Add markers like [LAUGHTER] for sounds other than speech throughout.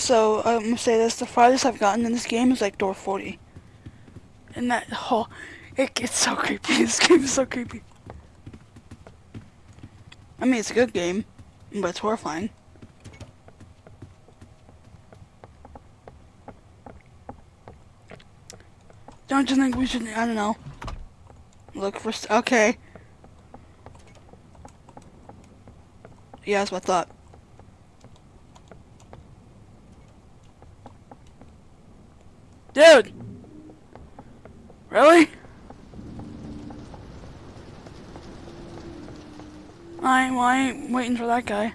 So I'm gonna say this: the farthest I've gotten in this game is like door 40. And that whole, it gets so creepy. [LAUGHS] This game is so creepy. I mean, it's a good game, but it's horrifying. Don't you think we should? I don't know. Look for. Okay. Yeah, that's what I thought. Dude! Really? I well, I ain't waiting for that guy.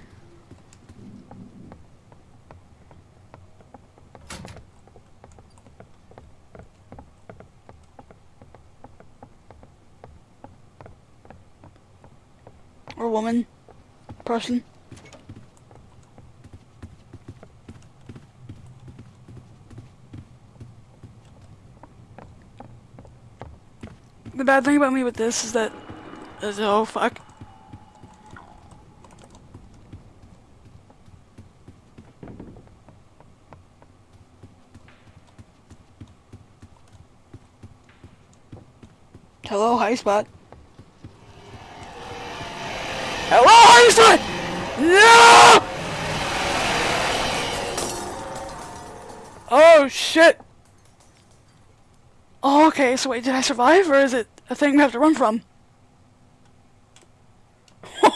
Or woman. Person. The bad thing about me with this is that is oh fuck. Hello, high spot. Hello, high spot! No! Oh shit! Oh, okay, so wait, did I survive, or is it a thing we have to run from? [LAUGHS]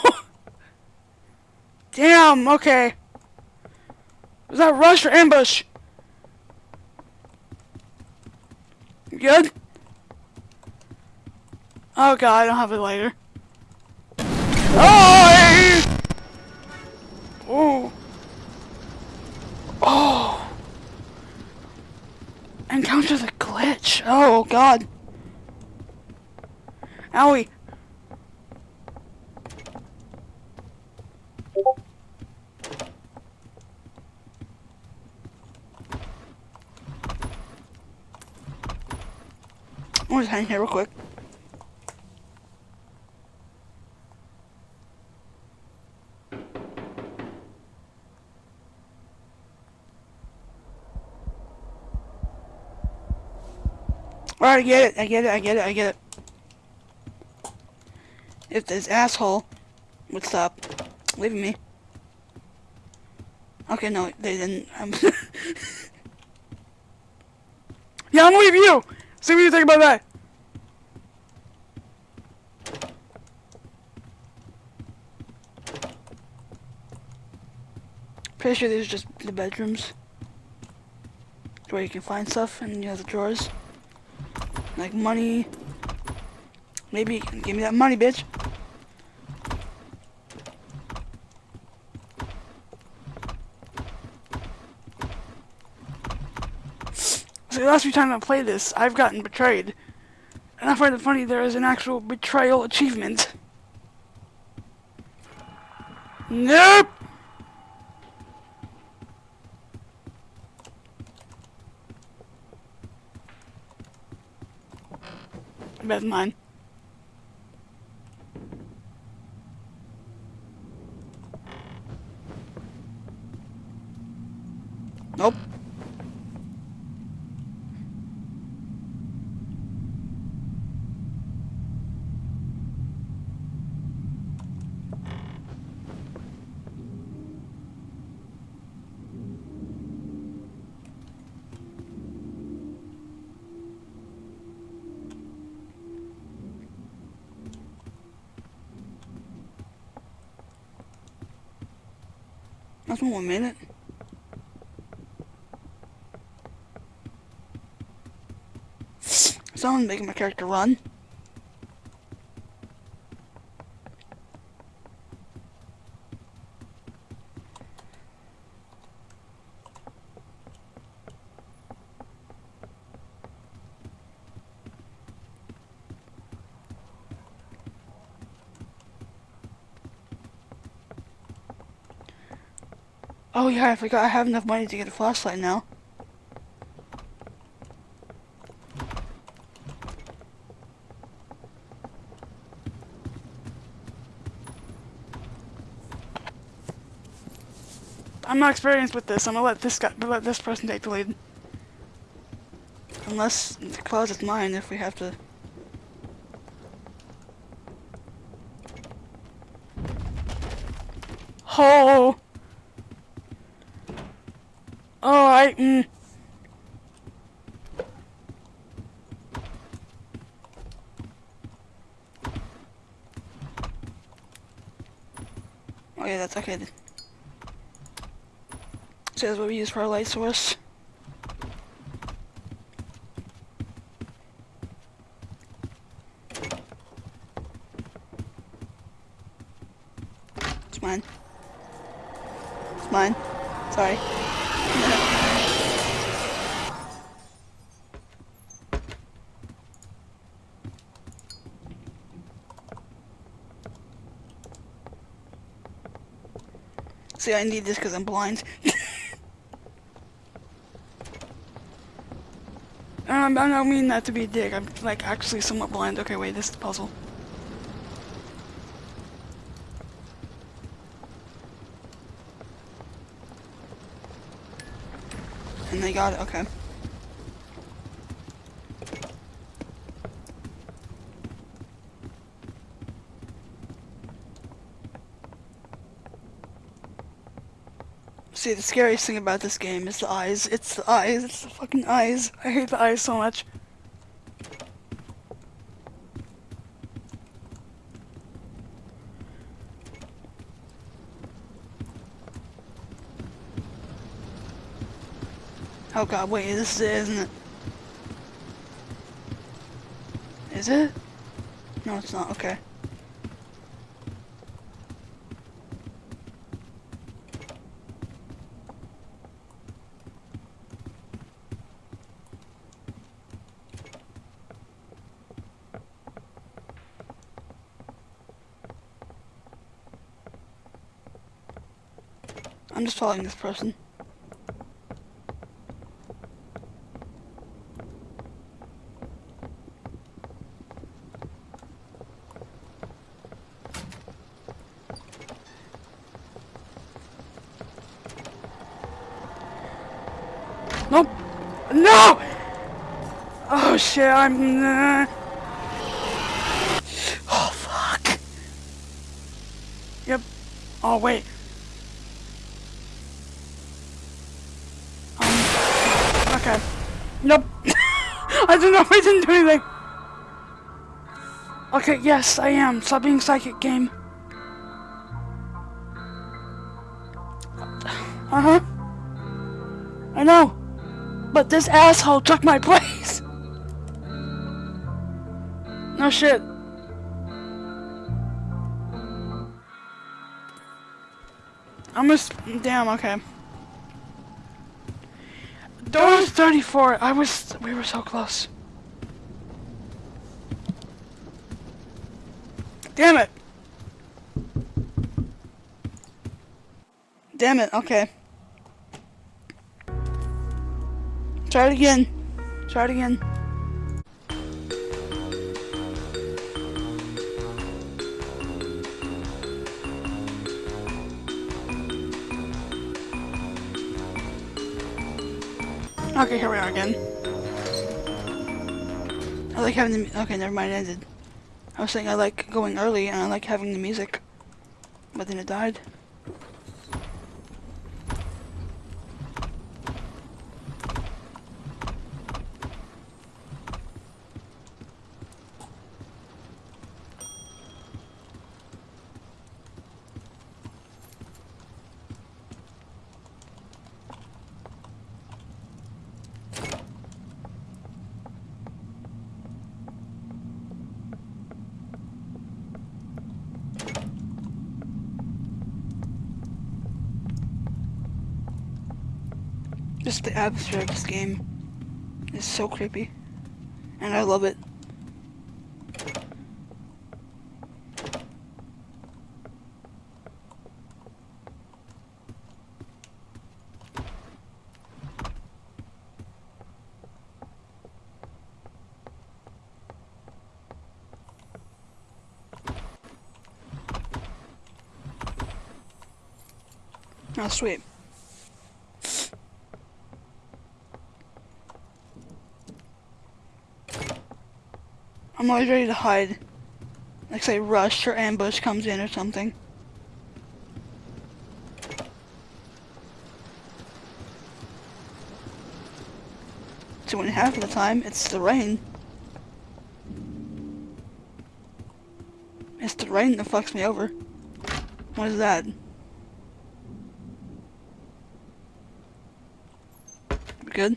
Damn, okay. Was that rush or ambush? good? Oh god, I don't have a lighter. Oh! Oh! Oh! Encounter the glitch. Oh god. Owie. I'm just hang here real quick. Alright, I get it, I get it, I get it, I get it. If this asshole would stop leaving me. Okay, no, they didn't. Um, [LAUGHS] yeah, I'm leave you! See what you think about that! Pretty sure these are just the bedrooms. Where you can find stuff and you have the drawers. Like money. Maybe give me that money, bitch. So the last few times I played this, I've gotten betrayed. And I find it funny there is an actual betrayal achievement. Nope! That's mine. Nope. One minute. Someone's making my character run. Oh yeah, I forgot I have enough money to get a flashlight now. I'm not experienced with this. I'm gonna let this guy, let this person take the lead. Unless the closet's mine, if we have to. Oh. I. Mm. Yeah, that's okay. So that's what we use for our light source. It's mine. It's mine. Sorry. I need this because I'm blind. [LAUGHS] Um, I don't mean that to be a dick. I'm like actually somewhat blind. Okay, wait, this is the puzzle. And they got it, okay. See, the scariest thing about this game is the eyes. It's the eyes. It's the fucking eyes. I hate the eyes so much. Oh god, wait, this is it, isn't it? Is it? No, it's not, okay. I'm just following this person. Nope. No! Oh shit, I'm... Oh fuck. Yep. Oh wait. Um, okay. Nope. [LAUGHS] I don't know, if I didn't do anything. Okay, yes, I am. Stop being psychic, game. Uh-huh. I know. But this asshole took my [LAUGHS] place. No shit. I'm just damn okay. Doors 34. I was we were so close. Damn it. Damn it. Okay. Try it again. Try it again. Okay, here we are again. I like having the okay, never mind, it ended. I was saying I like going early and I like having the music. But then it died. Just the atmosphere of this game is so creepy. And I love it. Oh, sweet. Always ready to hide. Like say rush or ambush comes in or something. And a half of the time, it's the rain. It's the rain that fucks me over. What is that? Good?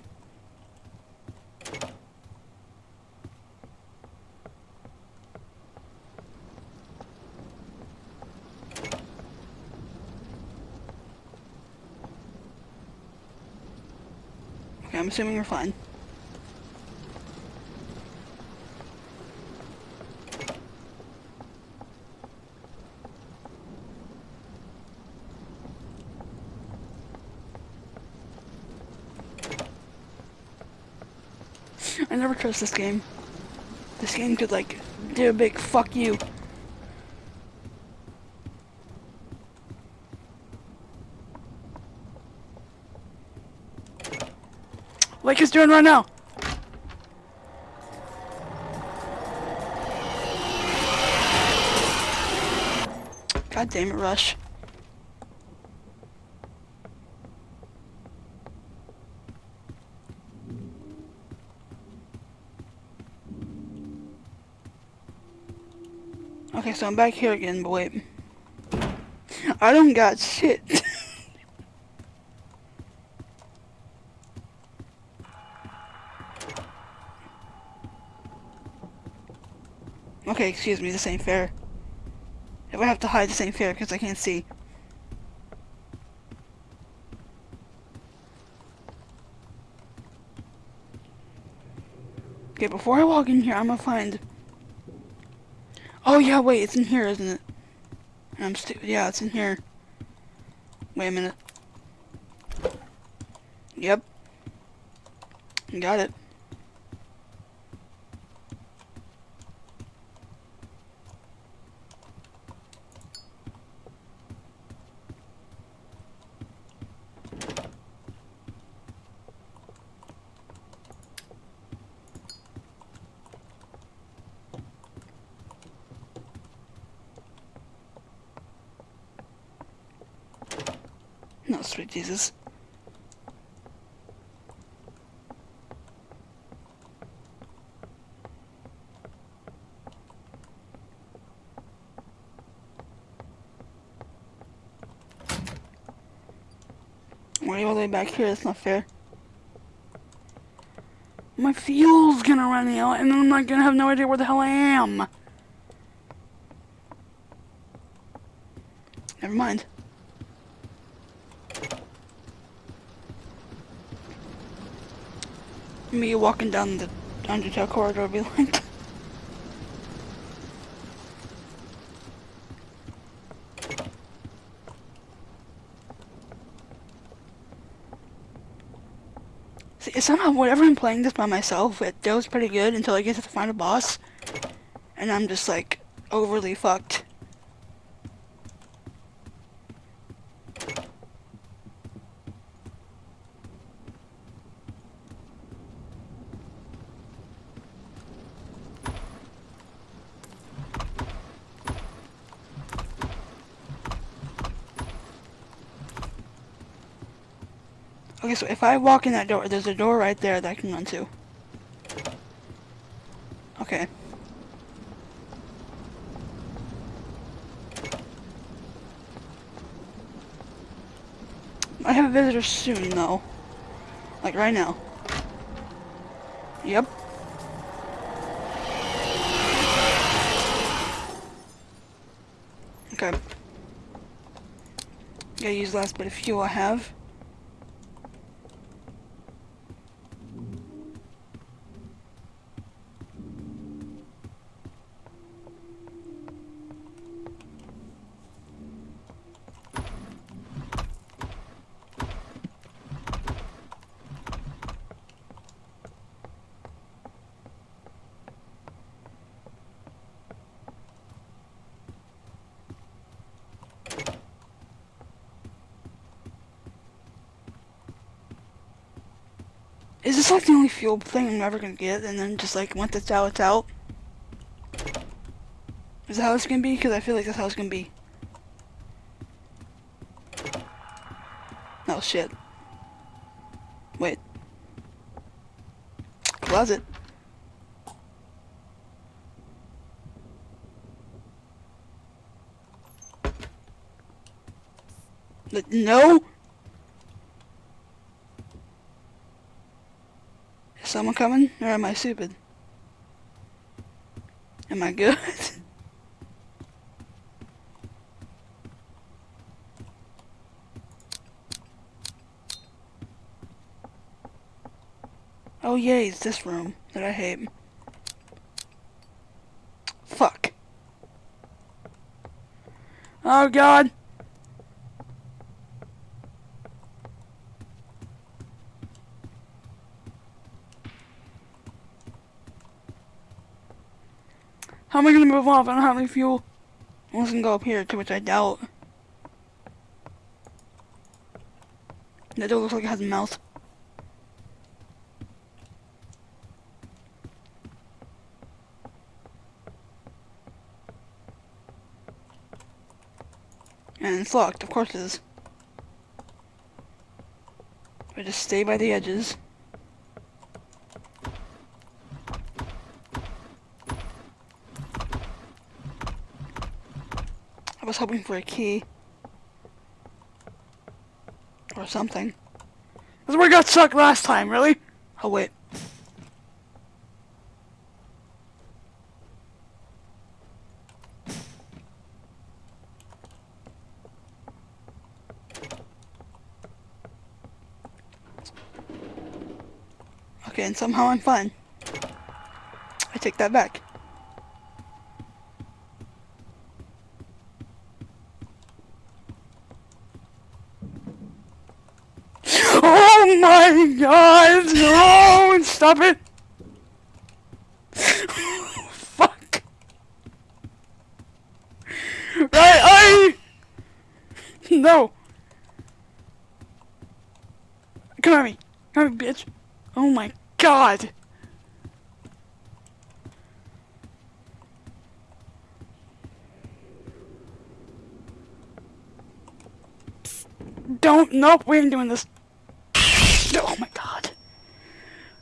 I'm assuming you're fine. I never trust this game. This game could like do a big fuck you. Like it's doing right now. God damn it, Rush. Okay, so I'm back here again, but wait. I don't got shit. [LAUGHS] okay, excuse me, this ain't fair. If I have to hide, this ain't fair because I can't see. Okay, before I walk in here, I'm gonna find Oh yeah, wait, it's in here, isn't it? I'm yeah, it's in here. Wait a minute. Yep. Got it. No, sweet Jesus. You all the way back here? That's not fair. My fuel's gonna run out, and I'm not gonna have no idea where the hell I am. Never mind. Me walking down the Undertale corridor be like. See, somehow, whenever I'm playing this by myself, it goes pretty good until I get to the final boss. And I'm just like, overly fucked. So if I walk in that door, there's a door right there that I can run to. Okay. I have a visitor soon, though. Like right now. Yep. Okay. Gotta use last bit of fuel I have. Like the only fuel thing I'm ever gonna get, and then just like once it's out, it's out? Is that how it's gonna be? Because I feel like that's how it's gonna be. Oh shit. Wait. Closet. No! Is someone coming? Or am I stupid? Am I good? [LAUGHS] oh yay, it's this room that I hate. Fuck. Oh god. How am I gonna move off? I don't have any fuel. Unless I can go up here, to which I doubt. That door looks like it has a mouth. And it's locked, of course it is. I just stay by the edges. I was hoping for a key. Or something. Where I got stuck last time, really? Oh, wait. Okay, and somehow I'm fine. I take that back. Oh my god! No! Stop it! Fuck! Right, I... No! Come at me! Come at me, bitch! Oh my god! Don't, nope, we ain't doing this. Oh my god.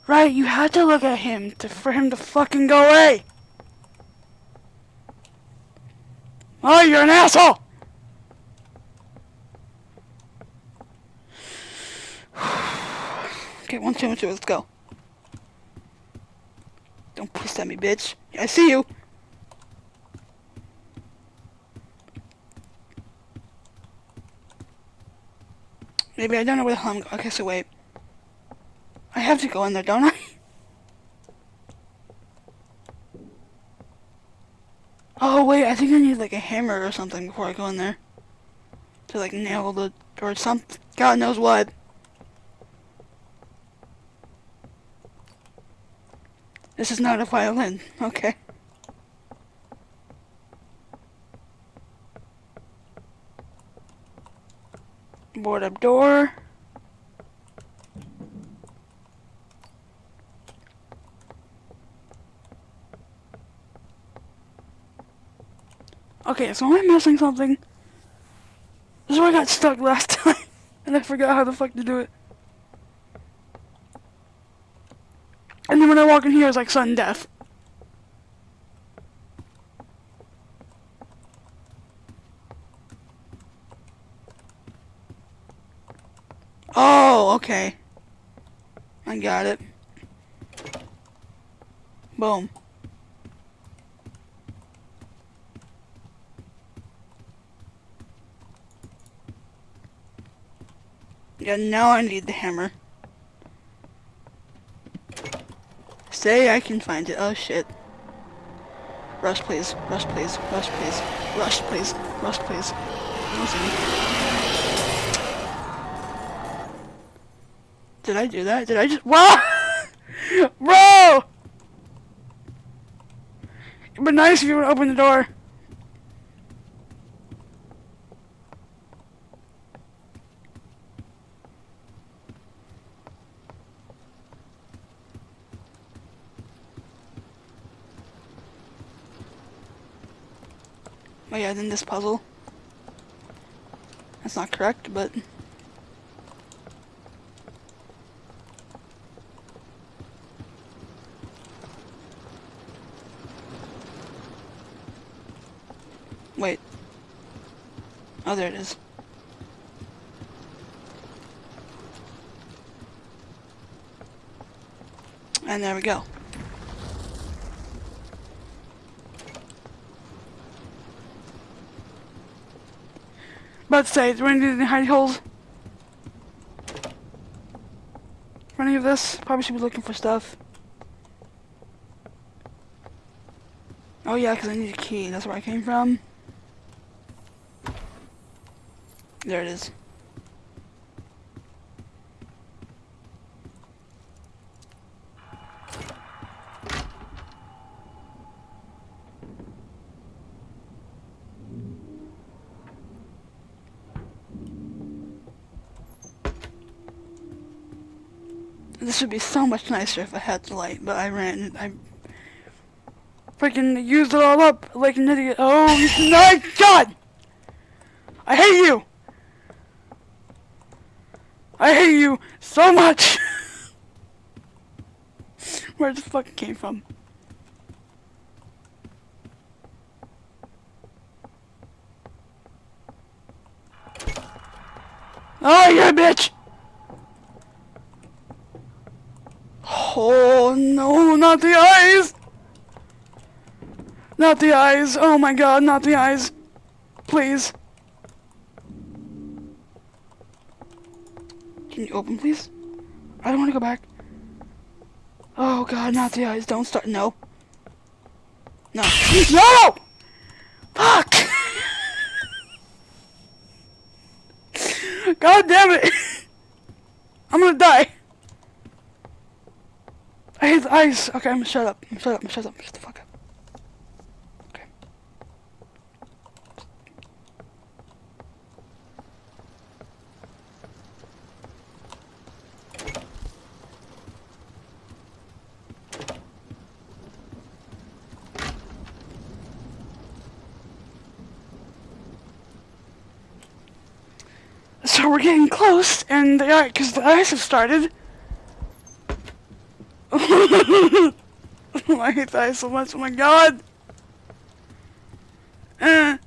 Right, you had to look at him to, for him to fucking go away. Oh, you're an asshole! [SIGHS] okay, one, two, two, let's go. Don't piss at me, bitch. I see you. Maybe I don't know where the hell I'm going. Okay, so wait. I have to go in there, don't I? Oh, wait, I think I need like a hammer or something before I go in there. To like nail the, or something. God knows what. This is not a violin. Okay. Board up door. Okay, so am I missing something? This is where I got stuck last [LAUGHS] time. and I forgot how the fuck to do it. And then when I walk in here, it's like sudden death. Oh, okay. I got it. Boom. Yeah, now I need the hammer. Say I can find it. Oh shit. Rush please. Rush please. Rush please. Rush please. Rush please. Did I do that? Did I just- [LAUGHS] Whoa! Bro! It'd be nice if you would open the door. This puzzle. That's not correct, but... Wait. Oh, there it is. And there we go. About to say, do we need any hidey holes? Any of this? Probably should be looking for stuff. Oh yeah, because I need a key. That's where I came from. There it is. This would be so much nicer if I had the light, but I ran, I freaking used it all up like an idiot. Oh my god! I hate you! I hate you so much! [LAUGHS] Where the fuck came from? Oh, yeah, bitch! Oh, no, not the eyes! Not the eyes. Oh my god, not the eyes. Please. Can you open, please? I don't want to go back. Oh god, not the eyes. Don't start. No. No. [GASPS] No! Fuck! [LAUGHS] God damn it! [LAUGHS] I'm gonna die. Ice. Okay, I'm gonna shut up. I'm shut up. I'm shut up. Shut the fuck up. Okay. So we're getting close, and the because the ice has started. I hate the so much. Oh my god. Uh.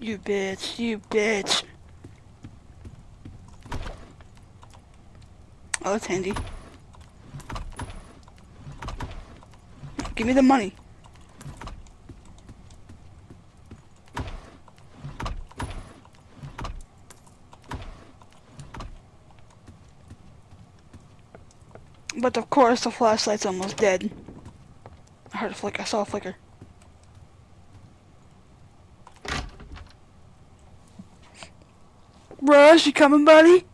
You bitch, you bitch. Oh, it's handy. Give me the money. But of course, the flashlight's almost dead. I heard a flicker. I saw a flicker. Rush, you coming, buddy?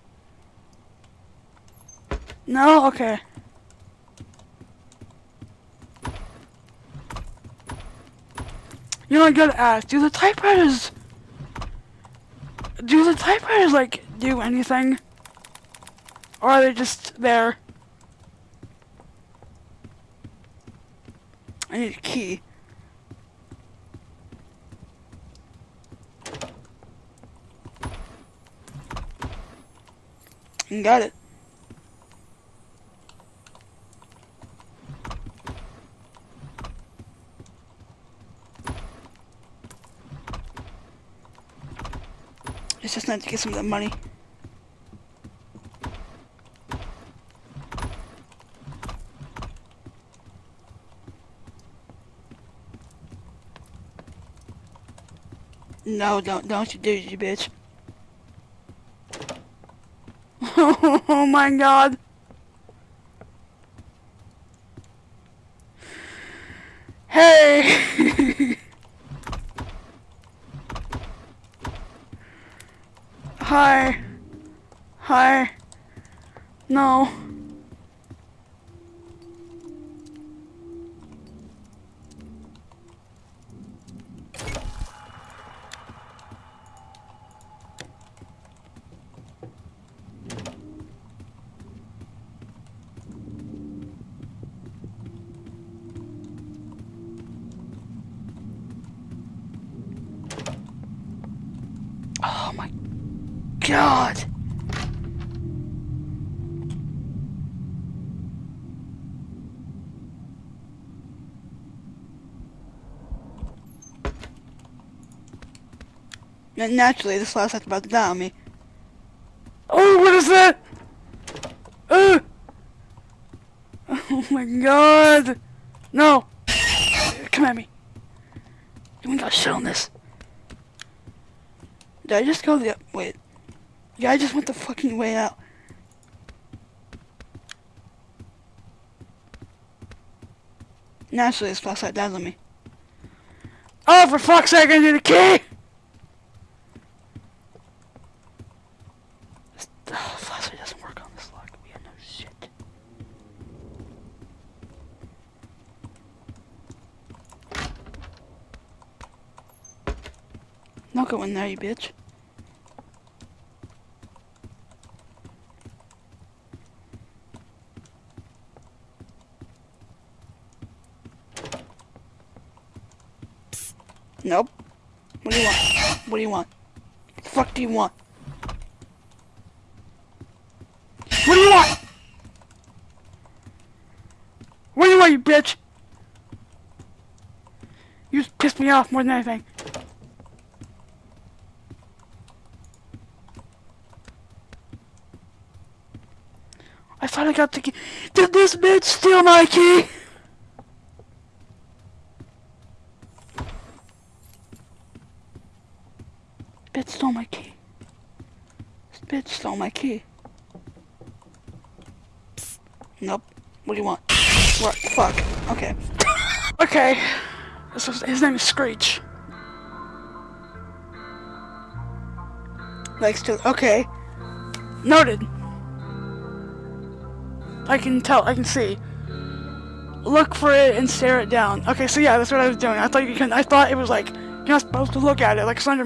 No? Okay. You're not gotta ask, do the typewriters... Do the typewriters, like, do anything? Or are they just there? I need a key. Got it. It's just nice to get some of that money. No, don't, don't you do you bitch. [LAUGHS] oh my god. Hey! [LAUGHS] Hi. Hi. No. Oh my god. And naturally, this last act about to die on me. Oh, what is that? Uh! Oh my god! No! Come at me. We got shit on this. Did I just go the wait? Yeah, I just went the fucking way out. Naturally, this flashlight dies on me. Oh, for fuck's sake, I need a key! This oh, flashlight doesn't work on this lock. We have no shit. Don't go in there, you bitch. Nope. What you want? What do you want? What the fuck do you want? What do you want? What do you want, you bitch? You just pissed me off more than anything. I thought I got the key. Did this bitch steal my key? Bitch stole my key. This my key. Nope. What do you want? What? Fuck. Okay. okay. Was, his name is Screech. Likes to. Okay. Noted. I can tell. I can see. Look for it and stare it down. Okay, so yeah, that's what I was doing. I thought you can. I thought it was like you're not supposed to look at it like Slender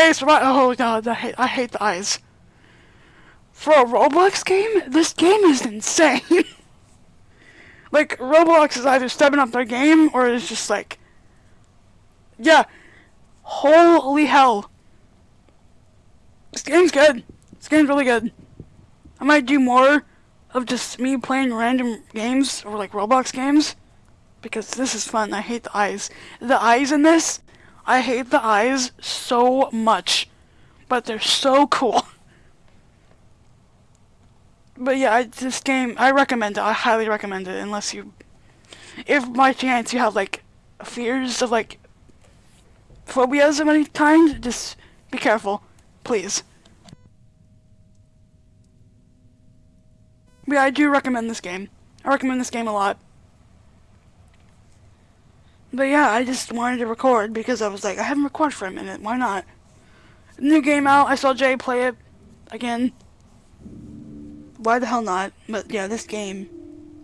It's right. Oh god, I hate, I hate the eyes. For a Roblox game, this game is insane. [LAUGHS] like Roblox is either stepping up their game or it's just like, yeah, holy hell. This game's good. This game's really good. I might do more of just me playing random games or like Roblox games because this is fun. I hate the eyes. The eyes in this I hate the eyes so much, but they're so cool. But yeah, I, this game, I recommend it. I highly recommend it, unless you, if by chance you have like fears of like phobias of any kind, just be careful, please. But yeah, I do recommend this game. I recommend this game a lot. But yeah, I just wanted to record because I was like, I haven't recorded for a minute. Why not? New game out. I saw Jay play it again. Why the hell not? But yeah, this game,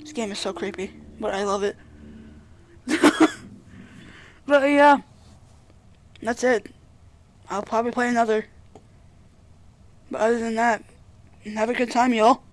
this game is so creepy, but I love it. [LAUGHS] but yeah, that's it. I'll probably play another. But other than that, have a good time, y'all.